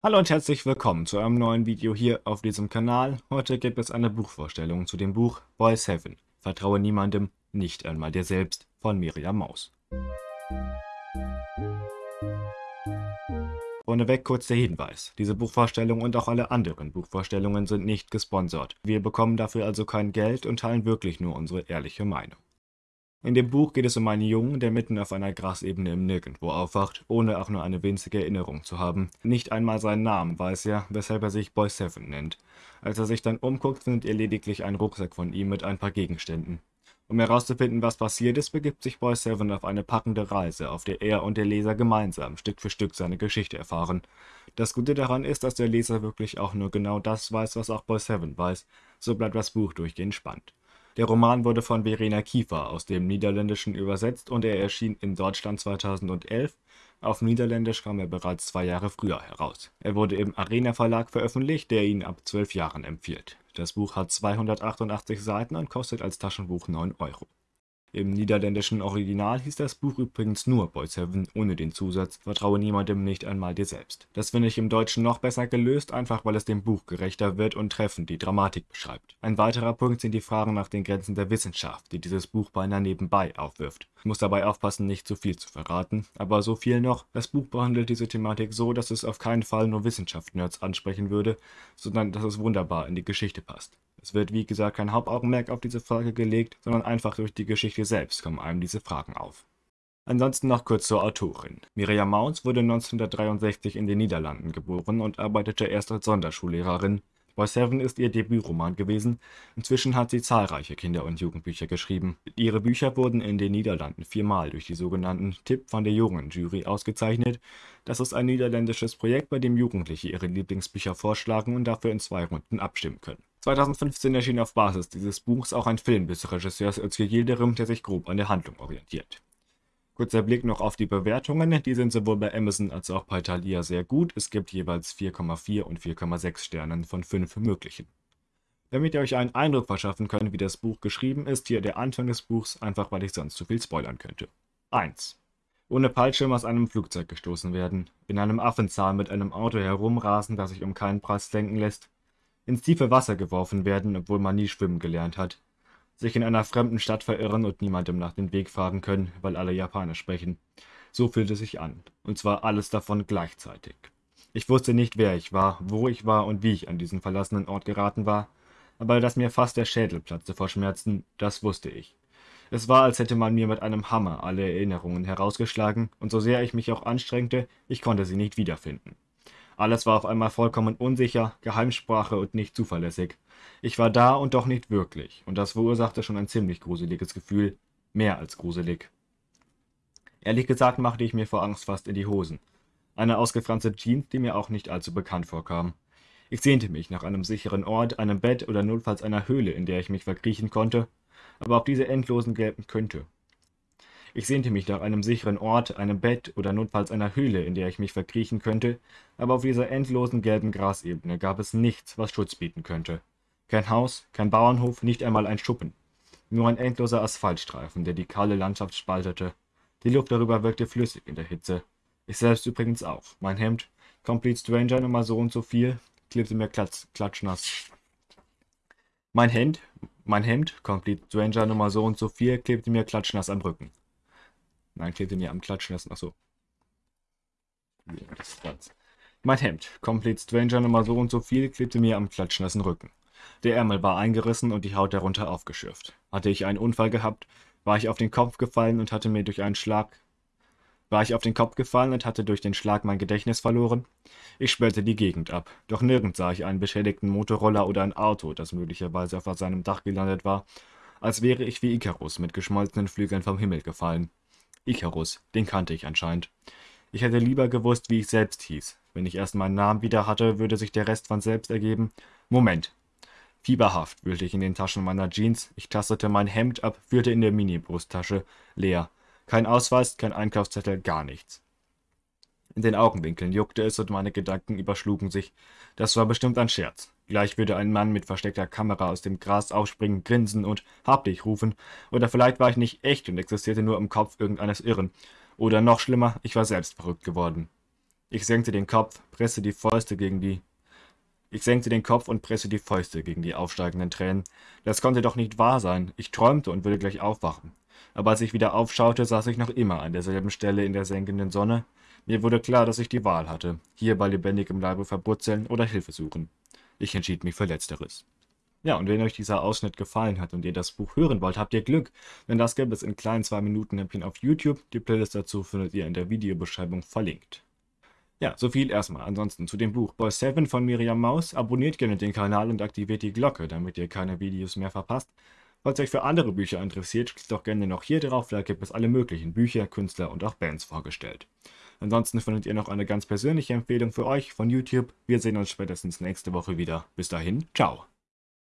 Hallo und herzlich willkommen zu einem neuen Video hier auf diesem Kanal. Heute gibt es eine Buchvorstellung zu dem Buch Boys Heaven. Vertraue niemandem, nicht einmal dir selbst von Miriam Maus. Vorneweg kurz der Hinweis. Diese Buchvorstellung und auch alle anderen Buchvorstellungen sind nicht gesponsert. Wir bekommen dafür also kein Geld und teilen wirklich nur unsere ehrliche Meinung. In dem Buch geht es um einen Jungen, der mitten auf einer Grasebene im Nirgendwo aufwacht, ohne auch nur eine winzige Erinnerung zu haben. Nicht einmal seinen Namen weiß er, weshalb er sich Boy Seven nennt. Als er sich dann umguckt, findet er lediglich einen Rucksack von ihm mit ein paar Gegenständen. Um herauszufinden, was passiert ist, begibt sich Boy Seven auf eine packende Reise, auf der er und der Leser gemeinsam Stück für Stück seine Geschichte erfahren. Das Gute daran ist, dass der Leser wirklich auch nur genau das weiß, was auch Boy Seven weiß. So bleibt das Buch durchgehend spannend. Der Roman wurde von Verena Kiefer aus dem Niederländischen übersetzt und er erschien in Deutschland 2011. Auf Niederländisch kam er bereits zwei Jahre früher heraus. Er wurde im Arena Verlag veröffentlicht, der ihn ab zwölf Jahren empfiehlt. Das Buch hat 288 Seiten und kostet als Taschenbuch 9 Euro im niederländischen Original hieß das Buch übrigens nur Boy Seven ohne den Zusatz Vertraue niemandem, nicht einmal dir selbst. Das finde ich im Deutschen noch besser gelöst, einfach weil es dem Buch gerechter wird und treffend die Dramatik beschreibt. Ein weiterer Punkt sind die Fragen nach den Grenzen der Wissenschaft, die dieses Buch beinahe nebenbei aufwirft. Ich muss dabei aufpassen, nicht zu viel zu verraten, aber so viel noch, das Buch behandelt diese Thematik so, dass es auf keinen Fall nur Wissenschaftsnerds ansprechen würde, sondern dass es wunderbar in die Geschichte passt. Es wird wie gesagt kein Hauptaugenmerk auf diese Frage gelegt, sondern einfach durch die Geschichte selbst kommen einem diese Fragen auf. Ansonsten noch kurz zur Autorin. Miriam Maus wurde 1963 in den Niederlanden geboren und arbeitete erst als Sonderschullehrerin. Boy Seven ist ihr Debütroman gewesen. Inzwischen hat sie zahlreiche Kinder- und Jugendbücher geschrieben. Ihre Bücher wurden in den Niederlanden viermal durch die sogenannten Tipp von der Jugendjury ausgezeichnet. Das ist ein niederländisches Projekt, bei dem Jugendliche ihre Lieblingsbücher vorschlagen und dafür in zwei Runden abstimmen können. 2015 erschien auf Basis dieses Buchs auch ein Film des Regisseurs Özge Yildirim, der sich grob an der Handlung orientiert. Kurzer Blick noch auf die Bewertungen, die sind sowohl bei Amazon als auch bei Thalia sehr gut, es gibt jeweils 4,4 und 4,6 Sternen von 5 möglichen. Damit ihr euch einen Eindruck verschaffen könnt, wie das Buch geschrieben ist, hier der Anfang des Buchs, einfach weil ich sonst zu viel spoilern könnte. 1. Ohne Fallschirm aus einem Flugzeug gestoßen werden, in einem Affenzahn mit einem Auto herumrasen, das sich um keinen Preis lenken lässt, ins tiefe Wasser geworfen werden, obwohl man nie schwimmen gelernt hat, sich in einer fremden Stadt verirren und niemandem nach dem Weg fragen können, weil alle Japanisch sprechen. So fühlte es sich an, und zwar alles davon gleichzeitig. Ich wusste nicht, wer ich war, wo ich war und wie ich an diesen verlassenen Ort geraten war, aber dass mir fast der Schädel platzte vor Schmerzen, das wusste ich. Es war, als hätte man mir mit einem Hammer alle Erinnerungen herausgeschlagen, und so sehr ich mich auch anstrengte, ich konnte sie nicht wiederfinden. Alles war auf einmal vollkommen unsicher, Geheimsprache und nicht zuverlässig. Ich war da und doch nicht wirklich, und das verursachte schon ein ziemlich gruseliges Gefühl, mehr als gruselig. Ehrlich gesagt machte ich mir vor Angst fast in die Hosen. Eine ausgefranste Jeans, die mir auch nicht allzu bekannt vorkam. Ich sehnte mich nach einem sicheren Ort, einem Bett oder notfalls einer Höhle, in der ich mich verkriechen konnte, aber auch diese endlosen gelben könnte. Ich sehnte mich nach einem sicheren Ort, einem Bett oder notfalls einer Höhle, in der ich mich verkriechen könnte, aber auf dieser endlosen gelben Grasebene gab es nichts, was Schutz bieten könnte. Kein Haus, kein Bauernhof, nicht einmal ein Schuppen. Nur ein endloser Asphaltstreifen, der die kahle Landschaft spaltete. Die Luft darüber wirkte flüssig in der Hitze. Ich selbst übrigens auch. Mein Hemd, Complete Stranger Nummer so und so viel, klebte mir klatsch, klatschnass. Mein Hemd, mein Hemd, Complete Stranger Nummer so und so viel, klebte mir klatschnass am Rücken. Nein, klebte mir am Klatschen lassen. Achso. Mein Hemd, Complete Stranger Nummer so und so viel, klebte mir am klatschnassen Rücken. Der Ärmel war eingerissen und die Haut darunter aufgeschürft. Hatte ich einen Unfall gehabt, war ich auf den Kopf gefallen und hatte mir durch einen Schlag war ich auf den Kopf gefallen und hatte durch den Schlag mein Gedächtnis verloren? Ich sperrte die Gegend ab, doch nirgends sah ich einen beschädigten Motorroller oder ein Auto, das möglicherweise auf seinem Dach gelandet war, als wäre ich wie Icarus mit geschmolzenen Flügeln vom Himmel gefallen. Icarus, den kannte ich anscheinend. Ich hätte lieber gewusst, wie ich selbst hieß. Wenn ich erst meinen Namen wieder hatte, würde sich der Rest von selbst ergeben. Moment. Fieberhaft wühlte ich in den Taschen meiner Jeans. Ich tastete mein Hemd ab, führte in der Mini-Brusttasche. Leer. Kein Ausweis, kein Einkaufszettel, gar nichts. In den Augenwinkeln juckte es und meine Gedanken überschlugen sich. Das war bestimmt ein Scherz. Gleich würde ein Mann mit versteckter Kamera aus dem Gras aufspringen, grinsen und Hab dich rufen. Oder vielleicht war ich nicht echt und existierte nur im Kopf irgendeines Irren. Oder noch schlimmer, ich war selbst verrückt geworden. Ich senkte den Kopf, presste die Fäuste gegen die ich senkte den Kopf und presste die Fäuste gegen die aufsteigenden Tränen. Das konnte doch nicht wahr sein. Ich träumte und würde gleich aufwachen. Aber als ich wieder aufschaute, saß ich noch immer an derselben Stelle in der senkenden Sonne. Mir wurde klar, dass ich die Wahl hatte. Hier bei lebendigem Leibe verbrutzeln oder Hilfe suchen. Ich entschied mich für Letzteres. Ja, und wenn euch dieser Ausschnitt gefallen hat und ihr das Buch hören wollt, habt ihr Glück, denn das gibt es in kleinen 2 Minuten Häppchen auf YouTube. Die Playlist dazu findet ihr in der Videobeschreibung verlinkt. Ja, so viel erstmal. Ansonsten zu dem Buch Boy 7 von Miriam Maus. Abonniert gerne den Kanal und aktiviert die Glocke, damit ihr keine Videos mehr verpasst. Falls euch für andere Bücher interessiert, klickt doch gerne noch hier drauf, da gibt es alle möglichen Bücher, Künstler und auch Bands vorgestellt. Ansonsten findet ihr noch eine ganz persönliche Empfehlung für euch von YouTube. Wir sehen uns spätestens nächste Woche wieder. Bis dahin, ciao.